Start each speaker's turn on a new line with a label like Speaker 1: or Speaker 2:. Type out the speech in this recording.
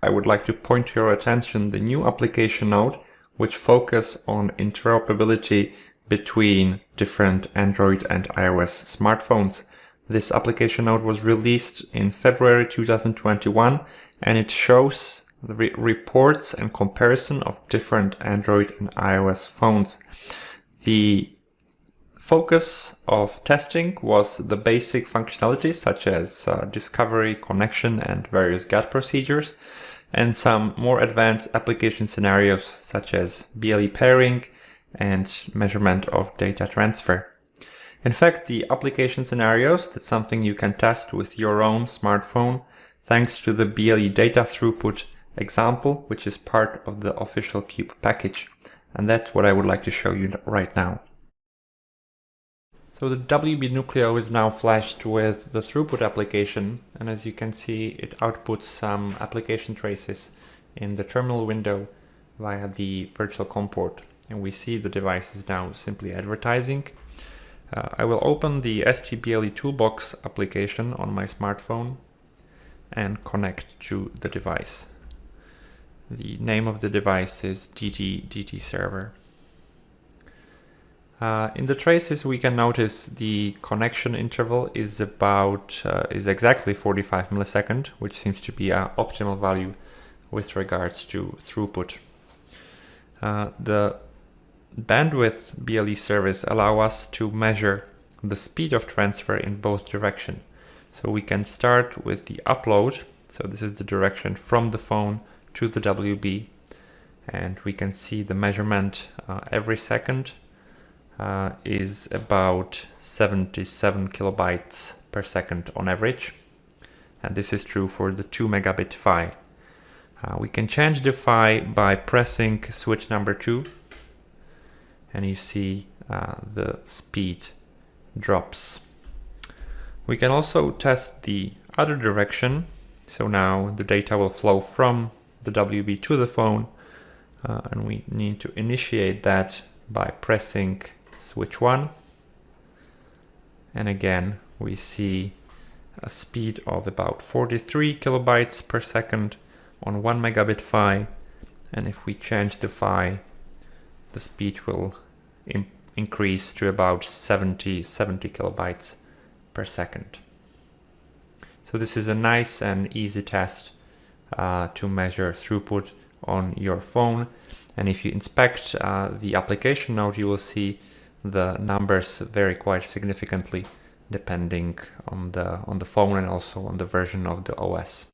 Speaker 1: I would like to point to your attention the new application note which focus on interoperability between different Android and iOS smartphones. This application note was released in February 2021 and it shows the re reports and comparison of different Android and iOS phones. The focus of testing was the basic functionalities such as uh, discovery, connection and various GATT procedures and some more advanced application scenarios such as BLE pairing and measurement of data transfer. In fact, the application scenarios, that's something you can test with your own smartphone thanks to the BLE data throughput example, which is part of the official Cube package. And that's what I would like to show you right now. So the WB Nucleo is now flashed with the throughput application and as you can see it outputs some application traces in the terminal window via the virtual COM port and we see the device is now simply advertising. Uh, I will open the STBLE Toolbox application on my smartphone and connect to the device. The name of the device is DT server. Uh, in the traces we can notice the connection interval is about uh, is exactly 45 millisecond which seems to be an optimal value with regards to throughput. Uh, the bandwidth BLE service allow us to measure the speed of transfer in both direction. So we can start with the upload so this is the direction from the phone to the WB and we can see the measurement uh, every second uh, is about 77 kilobytes per second on average. And this is true for the 2 megabit PHY. Uh, we can change the PHY by pressing switch number 2 and you see uh, the speed drops. We can also test the other direction. So now the data will flow from the WB to the phone uh, and we need to initiate that by pressing switch 1 and again we see a speed of about 43 kilobytes per second on 1 megabit PHY and if we change the PHY the speed will increase to about 70 70 kilobytes per second. So this is a nice and easy test uh, to measure throughput on your phone. And if you inspect uh, the application note you will see the numbers vary quite significantly depending on the on the phone and also on the version of the OS.